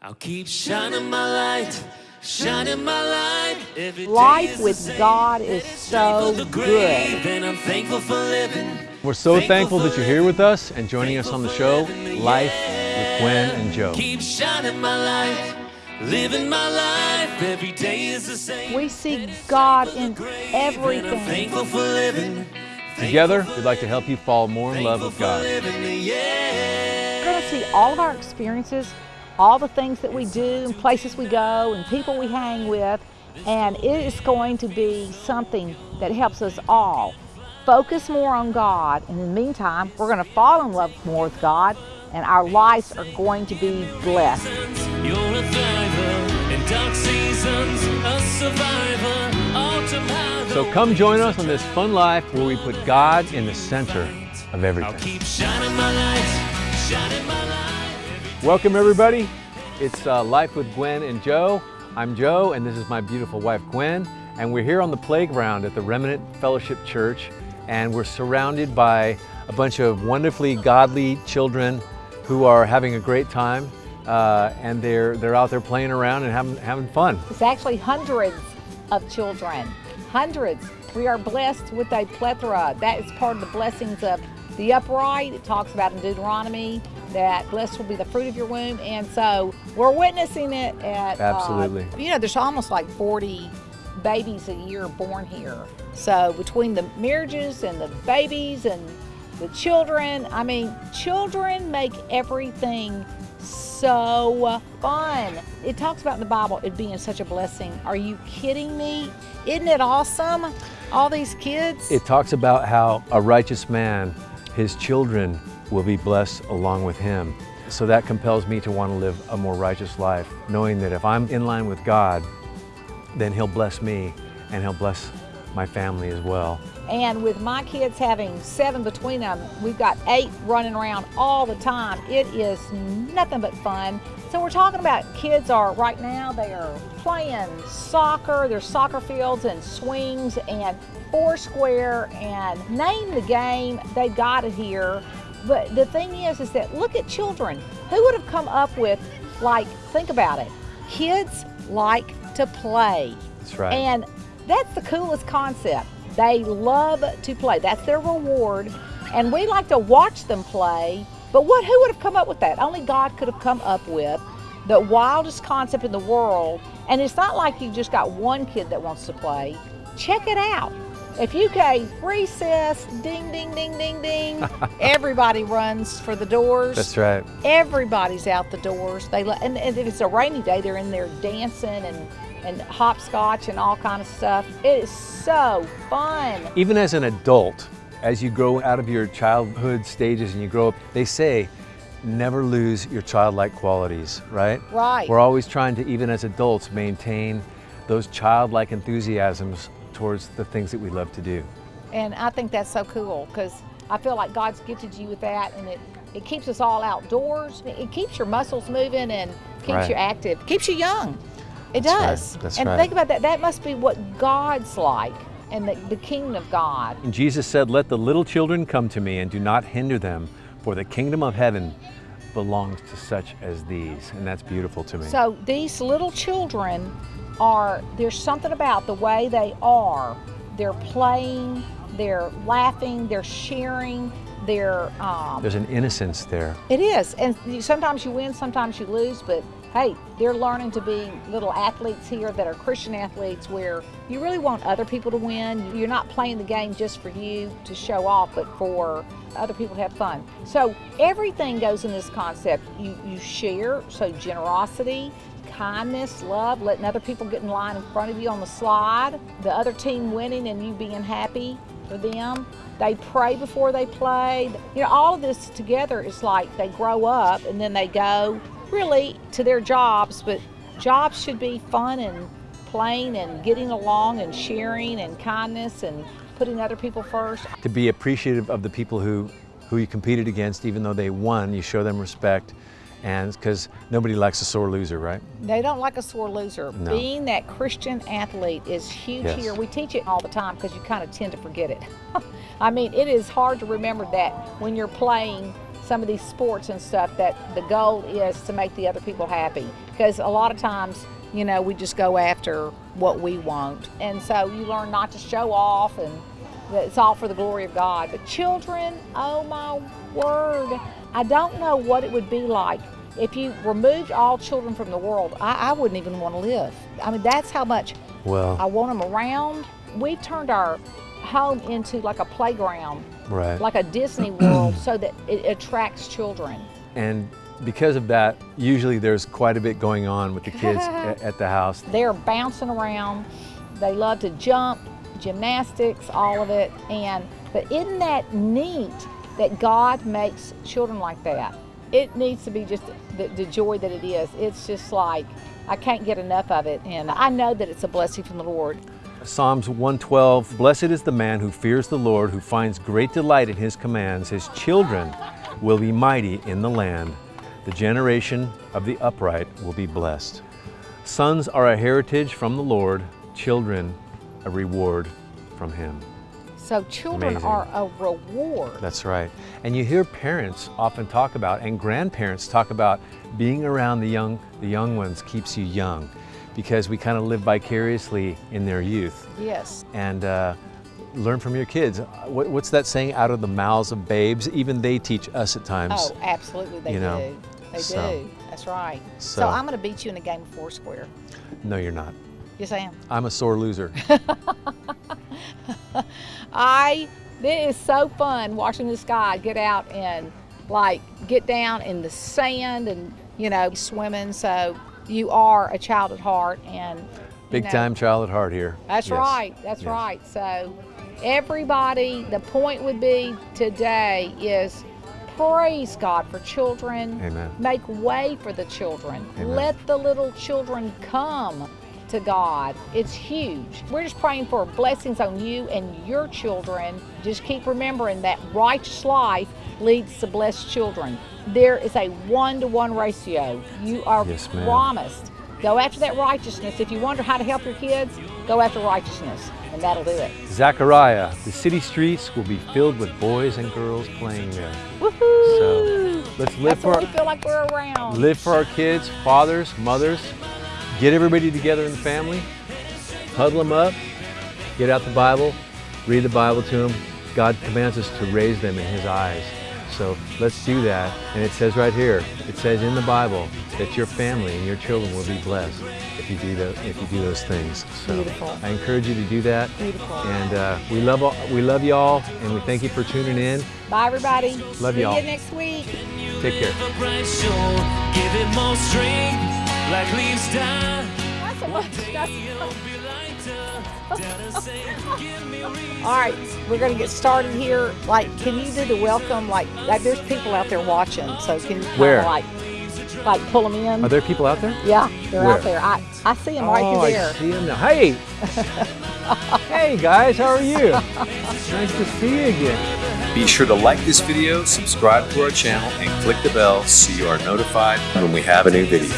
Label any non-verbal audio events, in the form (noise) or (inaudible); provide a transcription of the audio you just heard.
I'll keep shining my light, shining my light. Every day Life with. God is so of the grave, good. And I'm thankful for living. We're so thankful that you're here with us and joining us on the show, Life with Gwen and Joe. Keep shining my light, living my life. Every day is the same. We see God in Grave, And I'm everything. thankful for living. Together, we'd like to help you fall more in love with God. living, yeah. We're going to see all of our experiences, all the things that we do, and places we go, and people we hang with, and it is going to be something that helps us all focus more on God. And in the meantime, we're going to fall in love more with God, and our lives are going to be blessed. You're a thriver in dark seasons, a survivor. So come join us on this fun life where we put God in the center of I'll everything. Welcome, everybody. It's uh, Life with Gwen and Joe. I'm Joe, and this is my beautiful wife, Gwen. And we're here on the playground at the Remnant Fellowship Church, and we're surrounded by a bunch of wonderfully godly children who are having a great time. Uh, and they're, they're out there playing around and having, having fun. It's actually hundreds of children. Hundreds. We are blessed with a plethora. That is part of the blessings of the upright. It talks about in Deuteronomy that blessed will be the fruit of your womb. And so we're witnessing it at. uh, Absolutely. you know, there's almost like 40 babies a year born here. So between the marriages and the babies and the children, I mean, children make everything so fun. It talks about in the Bible it being such a blessing. Are you kidding me? Isn't it awesome? All these kids. It talks about how a righteous man, his children will be blessed along with him. So that compels me to want to live a more righteous life, knowing that if I'm in line with God, then He'll bless me and He'll bless my family as well. And with my kids having seven between them, we've got eight running around all the time. It is nothing but fun. So we're talking about kids are right now, they are playing soccer. There's soccer fields and swings and foursquare and name the game. They got it here. But the thing is, is that look at children. Who would have come up with, like, think about it. Kids like to play. That's right. And that's the coolest concept. They love to play. That's their reward. And we like to watch them play. But what who would have come up with that? Only God could have come up with the wildest concept in the world. And it's not like you just got one kid that wants to play. Check it out. If you gave recess, ding, ding, ding, ding, ding, (laughs) everybody runs for the doors. That's right. Everybody's out the doors. They and, and if it's a rainy day, they're in there dancing and and hopscotch and all kind of stuff. It is so fun. Even as an adult, as you grow out of your childhood stages and you grow up, they say never lose your childlike qualities, right? Right. We're always trying to, even as adults, maintain those childlike enthusiasms towards the things that we love to do. And I think that's so cool because I feel like God's gifted you with that, and it it keeps us all outdoors. It keeps your muscles moving and keeps Right. you active. Keeps you young. It That's right. does. That's and right. think about that. That must be what God's like, and the, the kingdom of God. And Jesus said, Let the little children come to me and do not hinder them, for the kingdom of heaven belongs to such as these. And that's beautiful to me. So these little children are, there's something about the way they are. They're playing, they're laughing, they're sharing, they're, um, There's an innocence there. it is. And sometimes you win, sometimes you lose, but hey, they're learning to be little athletes here that are Christian athletes where you really want other people to win. You're not playing the game just for you to show off, but for other people to have fun. So everything goes in this concept. You, you share, so generosity, kindness, love, letting other people get in line in front of you on the slide, the other team winning and you being happy for them. They pray before they play. You know, all of this together is like they grow up and then they go really to their jobs, but jobs should be fun and playing and getting along and sharing and kindness and putting other people first. To be appreciative of the people who, who you competed against, even though they won, you show them respect. And because nobody likes a sore loser, right? They don't like a sore loser. No. Being that Christian athlete is huge Yes. here. We teach it all the time because you kind of tend to forget it. (laughs) I mean, it is hard to remember that when you're playing some of these sports and stuff that the goal is to make the other people happy. Because a lot of times, you know, we just go after what we want. And so you learn not to show off and it's all for the glory of God. But children, oh my word, I don't know what it would be like if you removed all children from the world. I, I wouldn't even want to live. I mean, that's how much Well, I want them around. We've turned our home into like a playground, right. like a Disney (clears throat) World, so that it attracts children. and because of that, usually there's quite a bit going on with the kids (laughs) at the house. They're bouncing around. They love to jump, gymnastics, all of it. And but isn't that neat that God makes children like that? It needs to be just the, the joy that it is. It's just like I can't get enough of it, and I know that it's a blessing from the Lord. Psalms 112, Blessed is the man who fears the Lord, who finds great delight in his commands. His children will be mighty in the land. The generation of the upright will be blessed. Sons are a heritage from the Lord, children a reward from him. So children Amazing. are a reward. That's right. And you hear parents often talk about, and grandparents talk about, being around the young, the young ones keeps you young, because we kind of live vicariously in their youth. Yes. And uh, learn from your kids. What, what's that saying? Out of the mouths of babes, even they teach us at times. Oh, absolutely, they you know, do. They so- do. That's right. So, so- I'm going to beat you in a game of Foursquare. No, you're not. Yes, I am. I'm a sore loser. (laughs) I. It is so fun watching this guy get out and like get down in the sand and you know swimming. So you are a child at heart and Big know, time child at heart here. That's Yes. right. That's Yes. right. So everybody, the point would be today is praise God for children. Amen. Make way for the children. Amen. Let the little children come to God. It's huge. We're just praying for blessings on you and your children. Just keep remembering that righteous life leads to blessed children. There is a one to one ratio. You are Yes, promised. Go after that righteousness. If you wonder how to help your kids, go after righteousness, and that'll do it. Zechariah, the city streets will be filled with boys and girls playing there. Woohoo! So, let's live That's for our- we feel like we're around. Live for our kids, fathers, mothers. Get everybody together in the family. Huddle them up. Get out the Bible. Read the Bible to them. God commands us to raise them in His eyes. So let's do that. And it says right here, it says in the Bible that your family and your children will be blessed if you do the, if you do those things. So Beautiful. I encourage you to do that. Beautiful. And uh, we love all, we love y'all, and we thank you for tuning in. Bye, everybody. Love See y'all. See you next week. Take care. Live a bright shore, give it more strength, like leaves die. That's a bunch. That's You'll be lighter. (laughs) Dare to say, give me reason. All right, we're gonna get started here. Like, can you do the welcome? Like, like there's people out there watching, so can you Where? like, like pull them in? Are there people out there? yeah, they're Where? out there. I, I see them right oh, through there. I see him now. Hey! (laughs) hey guys, how are you? (laughs) nice to see you again. Be sure to like this video, subscribe to our channel, and click the bell so you are notified when we have a new video.